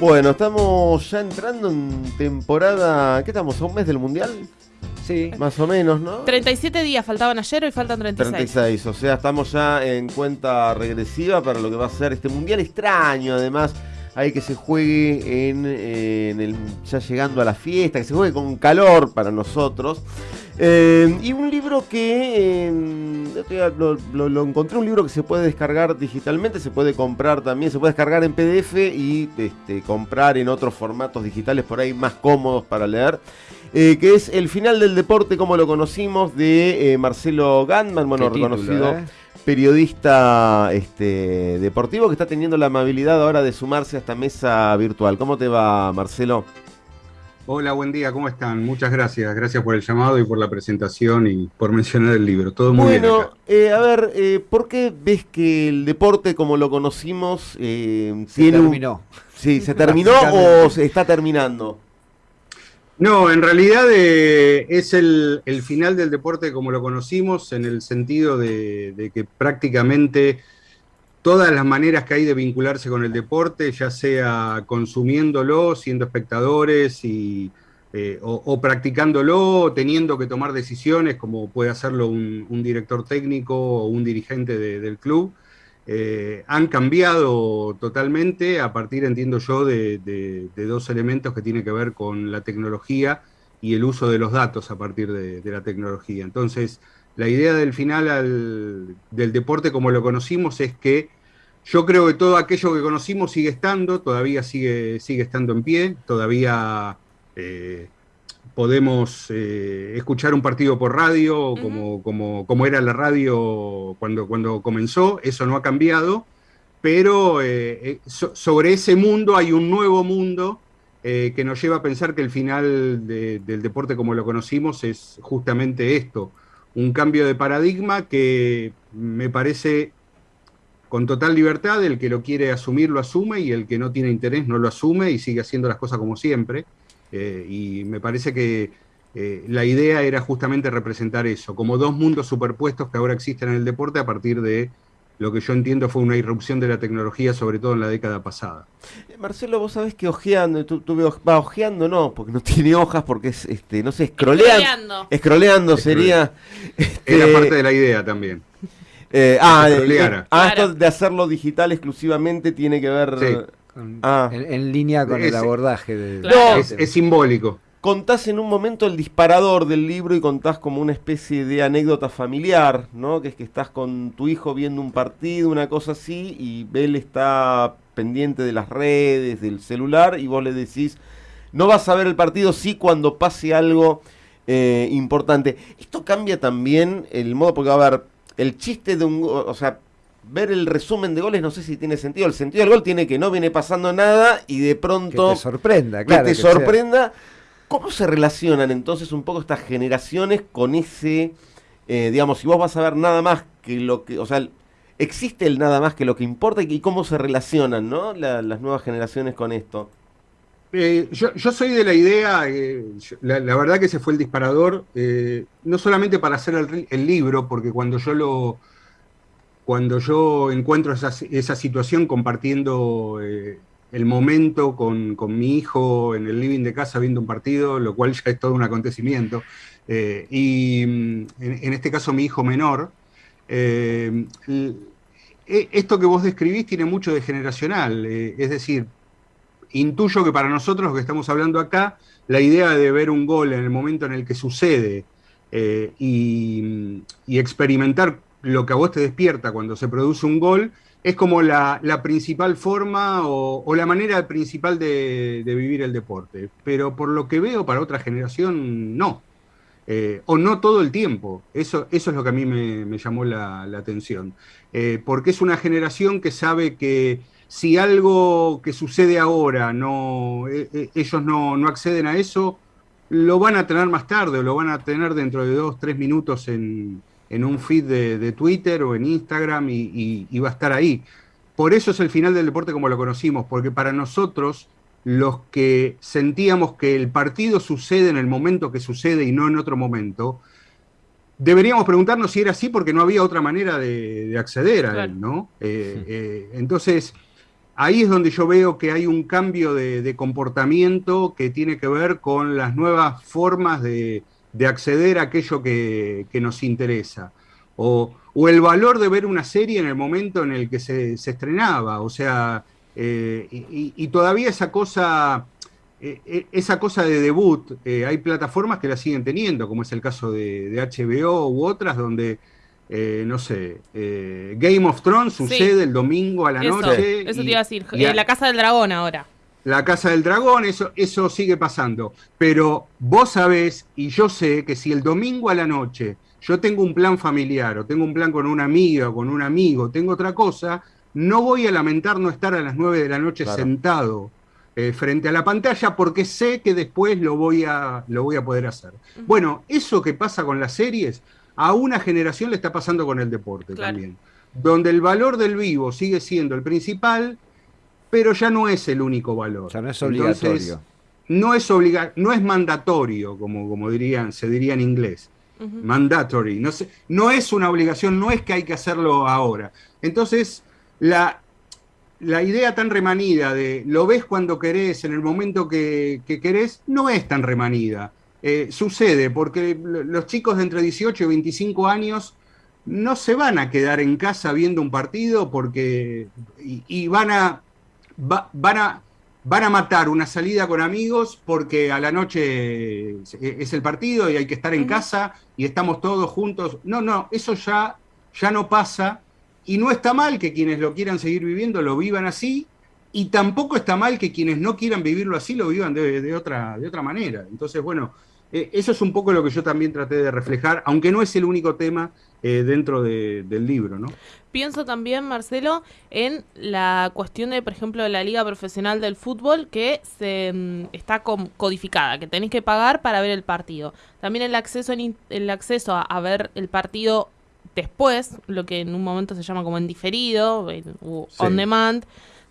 Bueno, estamos ya entrando en temporada. ¿Qué estamos? ¿A un mes del mundial? Sí. Más o menos, ¿no? 37 días faltaban ayer, hoy faltan 36. 36, o sea, estamos ya en cuenta regresiva para lo que va a ser este mundial extraño, además. Hay que se juegue en, eh, en el, ya llegando a la fiesta, que se juegue con calor para nosotros. Eh, y un libro que eh, lo, lo- lo encontré, un libro que se puede descargar digitalmente, se puede comprar también, se puede descargar en PDF y este, comprar en otros formatos digitales por ahí más cómodos para leer. eh, que es El final del deporte como lo conocimos de Marcelo Gandman, bueno, título, reconocido. Periodista este, deportivo que está teniendo la amabilidad ahora de sumarse a esta mesa virtual. ¿Cómo te va, Marcelo? Hola, buen día, ¿cómo están? Muchas gracias, gracias por el llamado y por la presentación y por mencionar el libro. Todo muy bien. Bueno, eh, a ver, eh, ¿por qué ves que el deporte como lo conocimos eh, Se tiene un- terminó. Sí, ¿se terminó o se está terminando? No, en realidad eh, es el, final del deporte como lo conocimos, en el sentido de, que prácticamente todas las maneras que hay de vincularse con el deporte, ya sea consumiéndolo, siendo espectadores y, eh, o, practicándolo, o teniendo que tomar decisiones, como puede hacerlo un, director técnico o un dirigente de- del club, eh, han cambiado totalmente a partir, entiendo yo, de, dos elementos que tienen que ver con la tecnología y el uso de los datos a partir de, la tecnología. Entonces, la idea del final al- del deporte como lo conocimos es que yo creo que todo aquello que conocimos sigue estando, todavía sigue, sigue estando en pie, todavía eh, podemos eh, escuchar un partido por radio, como, como, como era la radio cuando, cuando comenzó, eso no ha cambiado, pero eh, eh, so- sobre ese mundo hay un nuevo mundo eh, que nos lleva a pensar que el final de- del deporte como lo conocimos es justamente esto, un cambio de paradigma que me parece con total libertad, el que lo quiere asumir lo asume y el que no tiene interés no lo asume y sigue haciendo las cosas como siempre. Eh, y me parece que eh, la idea era justamente representar eso, como dos mundos superpuestos que ahora existen en el deporte a partir de lo que yo entiendo fue una irrupción de la tecnología, sobre todo en la década pasada. Eh, Marcelo, vos sabés que ojeando, tú, tú va ojeando, no, porque no tiene hojas, porque es, este, no sé, escroleando. Scrolleando. Escroleando sería. Era este, parte de la idea también. eh, ah, de- ah, Claro. esto de hacerlo digital exclusivamente tiene que ver. Sí. Ah. en, en línea con el Ese- abordaje de. Claro. Es, es simbólico. Contás en un momento el disparador del libro y contás como una especie de anécdota familiar, ¿no? Que es que estás con tu hijo viendo un partido, una cosa así, y él está pendiente de las redes, del celular, y vos le decís, no vas a ver el partido, sí cuando pase algo eh, importante. Esto cambia también el modo, porque a ver, el chiste de un, o sea, ver el resumen de goles no sé si tiene sentido. El sentido del gol tiene que no viene pasando nada y de Que pronto te sorprenda, que claro. te que sea- sorprenda. ¿Cómo se relacionan entonces un poco estas generaciones con ese, eh, digamos, si vos vas a ver nada más que lo que, o sea, existe el nada más que lo que importa y cómo se relacionan, ¿no? La- las nuevas generaciones con esto. Eh, yo, yo soy de la idea, eh, yo- la, la verdad que ese fue el disparador, eh, no solamente para hacer el libro, porque cuando yo lo cuando yo encuentro esa, situación compartiendo eh, el momento con, con mi hijo en el living de casa viendo un partido, lo cual ya es todo un acontecimiento, eh, y mm, en, este caso mi hijo menor, eh, e- esto que vos describís tiene mucho de generacional, es decir, intuyo que para nosotros, los que estamos hablando acá, la idea de ver un gol en el momento en el que sucede y experimentar lo que a vos te despierta cuando se produce un gol, es como la, la principal forma o, la manera principal de, vivir el deporte. Pero por lo que veo, para otra generación, no. Eh, o no todo el tiempo. Eso, eso es lo que a mí me, llamó la, atención. Eh, porque es una generación que sabe que si algo que sucede ahora, no, eh, eh, ellos no, no acceden a eso, lo van a tener más tarde o lo van a tener dentro de dos, tres minutos en, en un feed de, de Twitter o en Instagram y, y- y va a estar ahí. Por eso es el final del deporte como lo conocimos, porque para nosotros, los que sentíamos que el partido sucede en el momento que sucede y no en otro momento, deberíamos preguntarnos si era así porque no había otra manera de, de acceder a Claro. él, ¿no? Eh, eh, entonces, ahí es donde yo veo que hay un cambio de, comportamiento que tiene que ver con las nuevas formas de, acceder a aquello que, nos interesa. O, el valor de ver una serie en el momento en el que se, estrenaba. O sea, eh, y, todavía esa cosa, eh, esa cosa de debut, hay plataformas que la siguen teniendo, como es el caso de, de HBO u otras, donde eh, no sé, eh, Game of Thrones sucede el domingo a la noche. Eso te iba a decir, eh, la Casa del Dragón ahora. La Casa del Dragón, eso, eso sigue pasando. Pero vos sabés, y yo sé, que si el domingo a la noche yo tengo un plan familiar, o tengo un plan con una amiga, o con un amigo, tengo otra cosa, no voy a lamentar no estar a las 9 de la noche sentado frente a la pantalla porque sé que después lo voy a, lo voy a poder hacer. Bueno, eso que pasa con las series, a una generación le está pasando con el deporte también, donde el valor del vivo sigue siendo el principal, pero ya no es el único valor. O sea, no es obligatorio. no es, obliga no es mandatorio, como, como dirían, se diría en inglés. Mandatory. No, no es una obligación, no es que hay que hacerlo ahora. Entonces, la, la idea tan remanida de lo ves cuando querés, en el momento que, que querés, no es tan remanida. Eh, sucede, porque los chicos de entre 18 y 25 años no se van a quedar en casa viendo un partido porque y, van a van a van a matar una salida con amigos porque a la noche es el partido y hay que estar en casa y estamos todos juntos. No, no, eso ya ya no pasa y no está mal que quienes lo quieran seguir viviendo lo vivan así y tampoco está mal que quienes no quieran vivirlo así lo vivan de, otra, de otra manera. Entonces, bueno, eh, eso es un poco lo que yo también traté de reflejar, aunque no es el único tema eh, dentro del libro, ¿no? Pienso también, Marcelo, en la cuestión de, por ejemplo, de la Liga Profesional del Fútbol que se mm, está codificada, que tenéis que pagar para ver el partido. También el acceso, el acceso a, ver el partido después, lo que en un momento se llama como en diferido, on demand,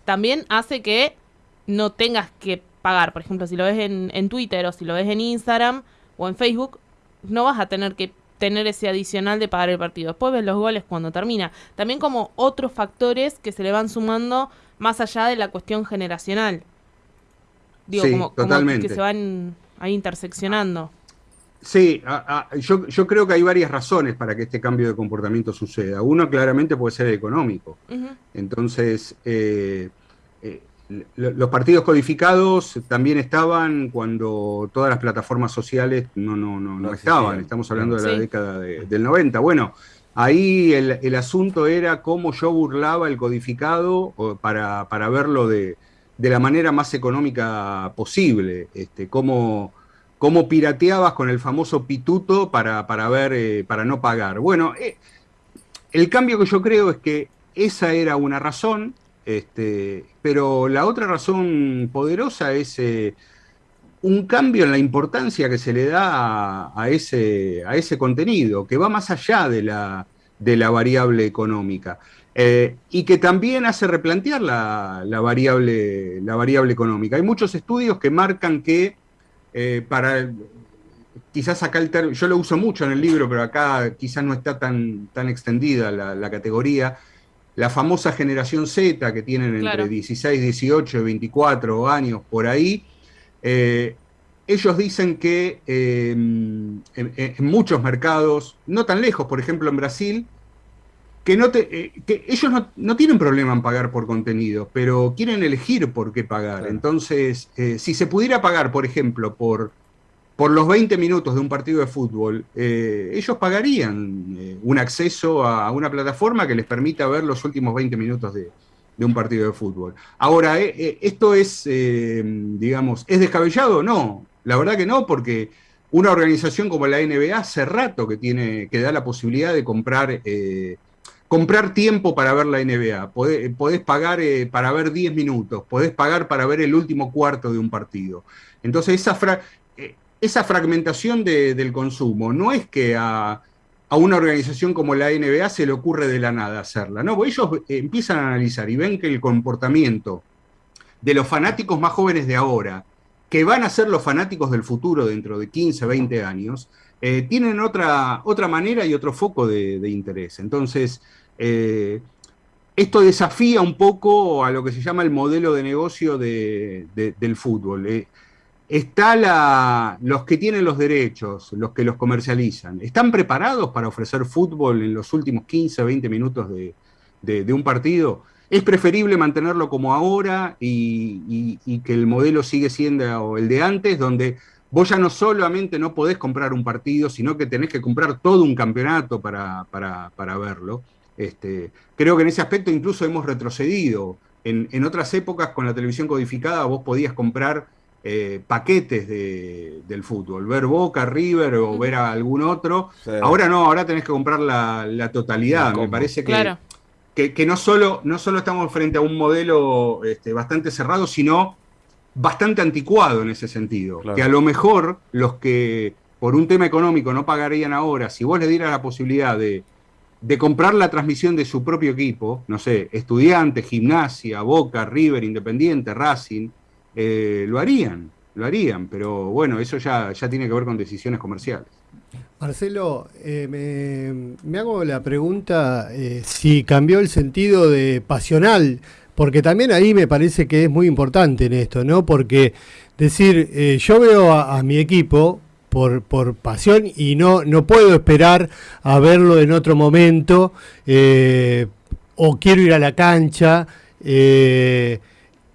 también hace que no tengas que pagar. Por ejemplo, si lo ves en, en Twitter o si lo ves en Instagram o en Facebook, no vas a tener que tener ese adicional de pagar el partido. Después ves los goles cuando termina. También como otros factores que se le van sumando más allá de la cuestión generacional. Digo, como, que se van ahí interseccionando. Sí, yo, yo, creo que hay varias razones para que este cambio de comportamiento suceda. Uno claramente puede ser económico. Entonces, eh, los partidos codificados también estaban cuando todas las plataformas sociales no, no, no, no estaban. Estamos hablando de la década del 90. Bueno, ahí el, asunto era cómo yo burlaba el codificado para, para verlo de, de, la manera más económica posible. Este, cómo, cómo pirateabas con el famoso pituto para, para ver, eh, para no pagar. Bueno, eh, el cambio que yo creo es que esa era una razón este, pero la otra razón poderosa es eh, un cambio en la importancia que se le da a, ese, a ese contenido, que va más allá de la, de la variable económica. Eh, y que también hace replantear la, variable, la variable económica. Hay muchos estudios que marcan que eh, para, quizás acá el yo lo uso mucho en el libro, pero acá quizás no está tan, tan extendida la categoría, la famosa generación Z que tienen entre 16, 18, 24 años por ahí, eh, ellos dicen que em, en, muchos mercados, no tan lejos, por ejemplo en Brasil, que, no eh, que ellos no, tienen problema en pagar por contenido, pero quieren elegir por qué pagar. Entonces, eh, si se pudiera pagar, por ejemplo, por por los 20 minutos de un partido de fútbol, eh, ellos pagarían eh, un acceso a una plataforma que les permita ver los últimos 20 minutos de, un partido de fútbol. Ahora, eh, ¿esto es, digamos, es descabellado? No, la verdad que no, porque una organización como la NBA hace rato que, tiene, que da la posibilidad de comprar, comprar tiempo para ver la NBA. Podés, pagar para ver 10 minutos, podés pagar para ver el último cuarto de un partido. Entonces, esa, fra esa fragmentación del consumo no es que a, una organización como la NBA se le ocurre de la nada hacerla, no, ellos empiezan a analizar y ven que el comportamiento de los fanáticos más jóvenes de ahora, que van a ser los fanáticos del futuro dentro de 15, 20 años, eh, tienen otra, otra manera y otro foco de, interés. Entonces, eh, esto desafía un poco a lo que se llama el modelo de negocio de- de- del fútbol. Eh, está la, los que tienen los derechos, los que los comercializan, ¿están preparados para ofrecer fútbol en los últimos 15, 20 minutos de, de- un partido? Es preferible mantenerlo como ahora y, y- y que el modelo sigue siendo el de antes, donde vos ya no solamente no podés comprar un partido, sino que tenés que comprar todo un campeonato para, para- para verlo. Este, creo que en ese aspecto incluso hemos retrocedido. En, en otras épocas, con la televisión codificada, vos podías comprar eh, paquetes de- del fútbol, ver Boca, River o ver a algún otro. Sí. Ahora no, ahora tenés que comprar la, la totalidad. Me parece que, Claro. que, que no, solo, no solo estamos frente a un modelo este, bastante cerrado, sino bastante anticuado en ese sentido. Claro. Que a lo mejor los que por un tema económico no pagarían ahora, si vos les dieras la posibilidad de, de comprar la transmisión de su propio equipo, no sé, estudiantes, gimnasia, Boca, River, Independiente, Racing, eh, lo harían, lo harían, pero bueno, eso ya, ya tiene que ver con decisiones comerciales. Marcelo, eh, me, hago la pregunta eh, si cambió el sentido de pasional, porque también ahí me parece que es muy importante en esto, ¿no? Porque decir, yo veo a, mi equipo por, por pasión y no, no puedo esperar a verlo en otro momento, o quiero ir a la cancha.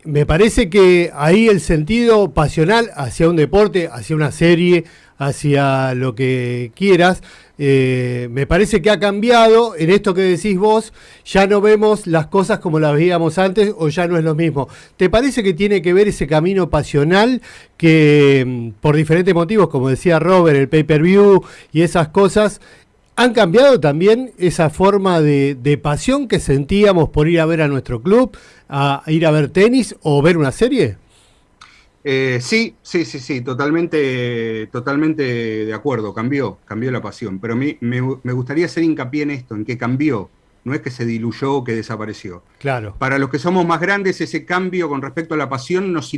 Me parece que ahí el sentido pasional hacia un deporte, hacia una serie, hacia lo que quieras, eh, me parece que ha cambiado. En esto que decís vos, ya no vemos las cosas como las veíamos antes o ya no es lo mismo. ¿Te parece que tiene que ver ese camino pasional que mm, por diferentes motivos, como decía Robert, el pay-per-view y esas cosas, han cambiado también esa forma de, de pasión que sentíamos por ir a ver a nuestro club, a ir a ver tenis o ver una serie? Eh, sí, sí, sí, sí, totalmente, totalmente de acuerdo, cambió, cambió la pasión, pero a mí me, me gustaría hacer hincapié en esto, en que cambió, no es que se diluyó o que desapareció. Claro. Para los que somos más grandes, ese cambio con respecto a la pasión nos,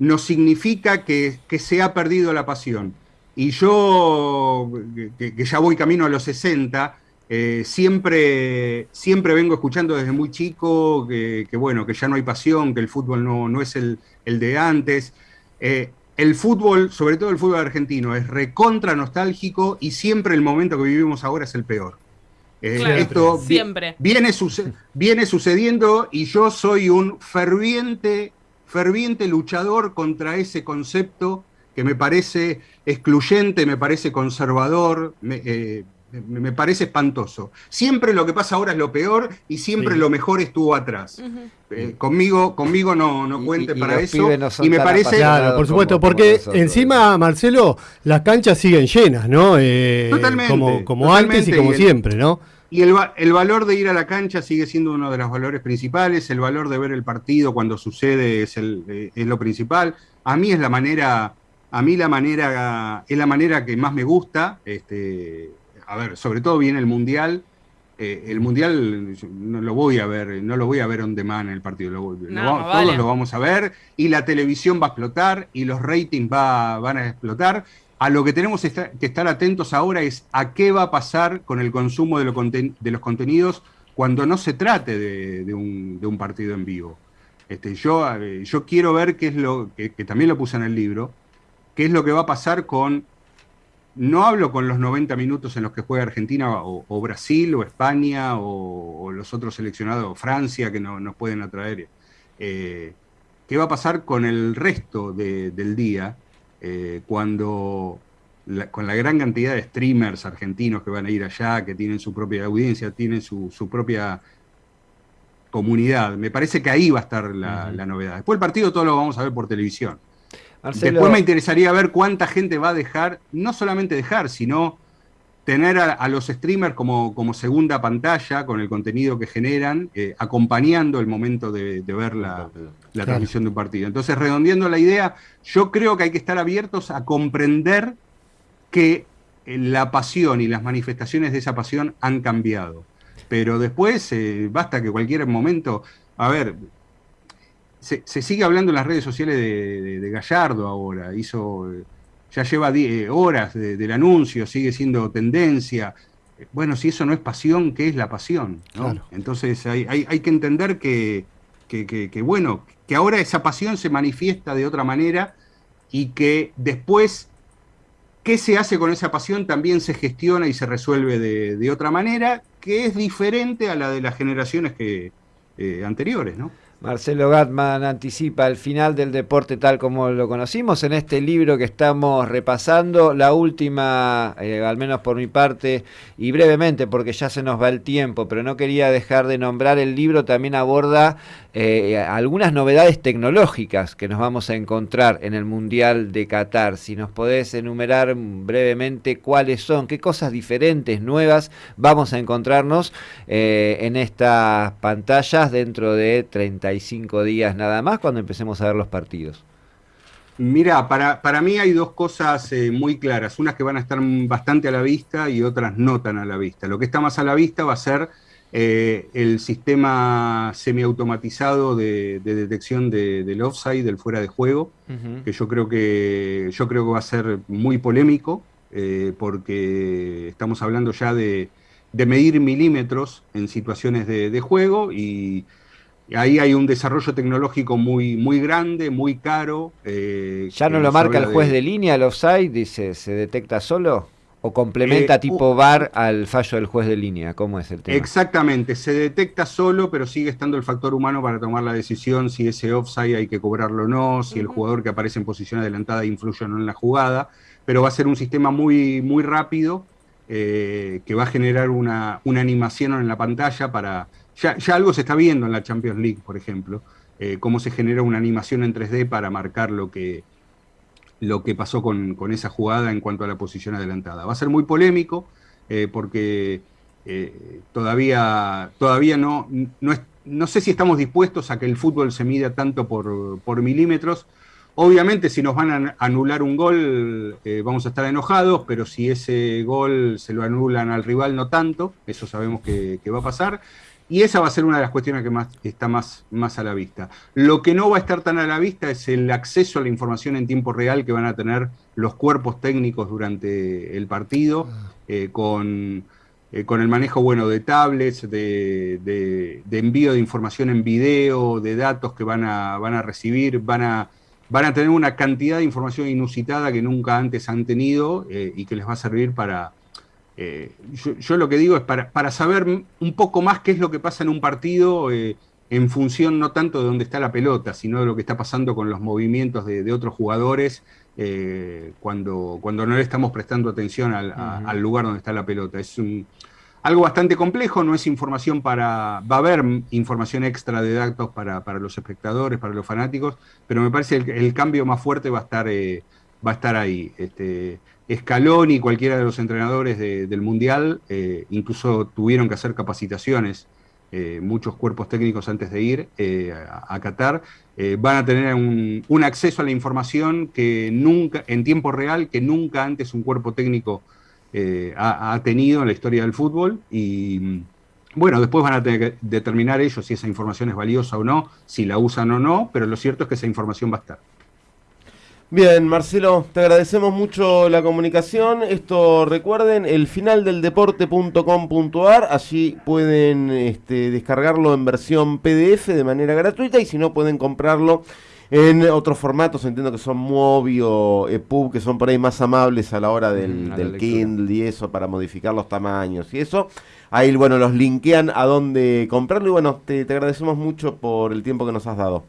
nos significa que, que se ha perdido la pasión. Y yo, que, que ya voy camino a los 60, eh, siempre, siempre vengo escuchando desde muy chico que, que, bueno, que ya no hay pasión, que el fútbol no, no es el, el de antes. Eh, el fútbol, sobre todo el fútbol argentino, es recontra nostálgico y siempre el momento que vivimos ahora es el peor. Eh, Claro, esto siempre. Viene, suce- viene sucediendo y yo soy un ferviente, ferviente luchador contra ese concepto que me parece excluyente, me parece conservador, me, eh, me- me parece espantoso. Siempre lo que pasa ahora es lo peor y siempre Sí. lo mejor estuvo atrás. Eh, conmigo, conmigo no, no cuente y- y para eso. no y me parece. Claro, por supuesto, como porque nosotros, encima, Marcelo, las canchas siguen llenas, ¿no? Eh, Totalmente, como como antes y como y el- siempre, ¿no? Y el, el valor de ir a la cancha sigue siendo uno de los valores principales, el valor de ver el partido cuando sucede es, el, eh, es lo principal. A mí es la manera, a mí la manera, es la manera que más me gusta. Este, a ver, sobre todo viene el mundial. Eh, el mundial no lo voy a ver, no lo voy a ver on demand el partido, lo vale. todos lo vamos a ver y la televisión va a explotar y los ratings va- van a explotar. A lo que tenemos que estar atentos ahora es a qué va a pasar con el consumo de, lo conten- de los contenidos cuando no se trate de, de un, de un partido en vivo. Este, yo, eh, yo quiero ver qué es lo que, que también lo puse en el libro, qué es lo que va a pasar con. No hablo con los 90 minutos en los que juega Argentina o, o Brasil o España o, o los otros seleccionados, o Francia, que no- nos pueden atraer. Eh, ¿Qué va a pasar con el resto de- del día eh, cuando la- con la gran cantidad de streamers argentinos que van a ir allá, que tienen su propia audiencia, tienen su, su propia comunidad? Me parece que ahí va a estar la, la novedad. Después el partido todo lo vamos a ver por televisión. Marcelo, Después me interesaría ver cuánta gente va a dejar, no solamente dejar, sino tener a, a los streamers como, como segunda pantalla con el contenido que generan, eh, acompañando el momento de, de ver la, la Claro. transmisión de un partido. Entonces, redondeando la idea, yo creo que hay que estar abiertos a comprender que eh, la pasión y las manifestaciones de esa pasión han cambiado. Pero después, eh, basta que cualquier momento, a ver, se, se sigue hablando en las redes sociales de, de- de Gallardo ahora, hizo, eh, ya lleva die- horas de- del anuncio, sigue siendo tendencia. bueno, si eso no es pasión, ¿qué es la pasión? Claro. Entonces hay, hay, hay, que entender que, que, que, que, bueno, que ahora esa pasión se manifiesta de otra manera y que después qué se hace con esa pasión también se gestiona y se resuelve de, de otra manera, que es diferente a la de las generaciones que, eh, anteriores, ¿no? Marcelo Gatman anticipa el final del deporte tal como lo conocimos en este libro que estamos repasando. La última, eh, al menos por mi parte, y brevemente porque ya se nos va el tiempo, pero no quería dejar de nombrar el libro, también aborda eh, algunas novedades tecnológicas que nos vamos a encontrar en el Mundial de Qatar. Si nos podés enumerar brevemente cuáles son, qué cosas diferentes, nuevas vamos a encontrarnos eh, en estas pantallas dentro de 35 días nada más cuando empecemos a ver los partidos. Mira, para, para mí hay dos cosas eh, muy claras, unas que van a estar bastante a la vista y otras no tan a la vista. Lo que está más a la vista va a ser eh, el sistema semiautomatizado de, de detección de, del offside, del fuera de juego, uh -huh. que yo creo que yo creo que va a ser muy polémico, eh, porque estamos hablando ya de, de medir milímetros en situaciones de, de, juego y ahí hay un desarrollo tecnológico muy, muy grande, muy caro. Eh, ¿Ya no lo marca el juez de... de línea el offside? Dice, ¿se detecta solo? ¿O complementa eh, tipo VAR al fallo del juez de línea? ¿Cómo es el tema? Exactamente, se detecta solo, pero sigue estando el factor humano para tomar la decisión si ese offside hay que cobrarlo o no, si el jugador que aparece en posición adelantada influye o no en la jugada, pero va a ser un sistema muy, muy rápido eh, que va a generar una, una, animación en la pantalla para... Ya, ya, algo se está viendo en la Champions League, por ejemplo, eh, cómo se genera una animación en 3D para marcar lo que, lo que pasó con, con, esa jugada en cuanto a la posición adelantada. Va a ser muy polémico eh, porque eh, todavía, todavía no, no, es, no, sé si estamos dispuestos a que el fútbol se mida tanto por, por milímetros. Obviamente si nos van a anular un gol eh, vamos a estar enojados, pero si ese gol se lo anulan al rival no tanto, eso sabemos que, que va a pasar. Y esa va a ser una de las cuestiones que más, está más, más a la vista. Lo que no va a estar tan a la vista es el acceso a la información en tiempo real que van a tener los cuerpos técnicos durante el partido, eh, con, eh, con, el manejo bueno de tablets, de, de, de, envío de información en video, de datos que van a, van a recibir, van a, van a tener una cantidad de información inusitada que nunca antes han tenido eh, y que les va a servir para eh, yo, yo, lo que digo es para, para, saber un poco más qué es lo que pasa en un partido eh, en función no tanto de dónde está la pelota, sino de lo que está pasando con los movimientos de, de otros jugadores eh, cuando, cuando no le estamos prestando atención al, a, uh -huh. al lugar donde está la pelota. Es un, algo bastante complejo, no es información para... Va a haber información extra de datos para, para los espectadores, para los fanáticos, pero me parece el, el cambio más fuerte va a estar, eh, va a estar ahí. Este, Escalón y cualquiera de los entrenadores de, del Mundial eh, incluso tuvieron que hacer capacitaciones, eh, muchos cuerpos técnicos antes de ir eh, a, Qatar, van a tener un, un, acceso a la información que nunca, en tiempo real, que nunca antes un cuerpo técnico ha, ha, tenido en la historia del fútbol y bueno, después van a tener que determinar ellos si esa información es valiosa o no, si la usan o no, pero lo cierto es que esa información va a estar. Bien, Marcelo, te agradecemos mucho la comunicación. Esto recuerden, el final del deporte.com.ar, allí pueden este, descargarlo en versión PDF de manera gratuita y si no pueden comprarlo en otros formatos, entiendo que son Mobi o EPUB, que son por ahí más amables a la hora del, mm, del Kindle y eso, para modificar los tamaños y eso. Ahí, bueno, los linkean a dónde comprarlo y bueno, te, te agradecemos mucho por el tiempo que nos has dado.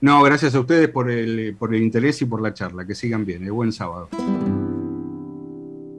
No, gracias a ustedes por el, por el interés y por la charla. Que sigan bien. Eh, buen sábado.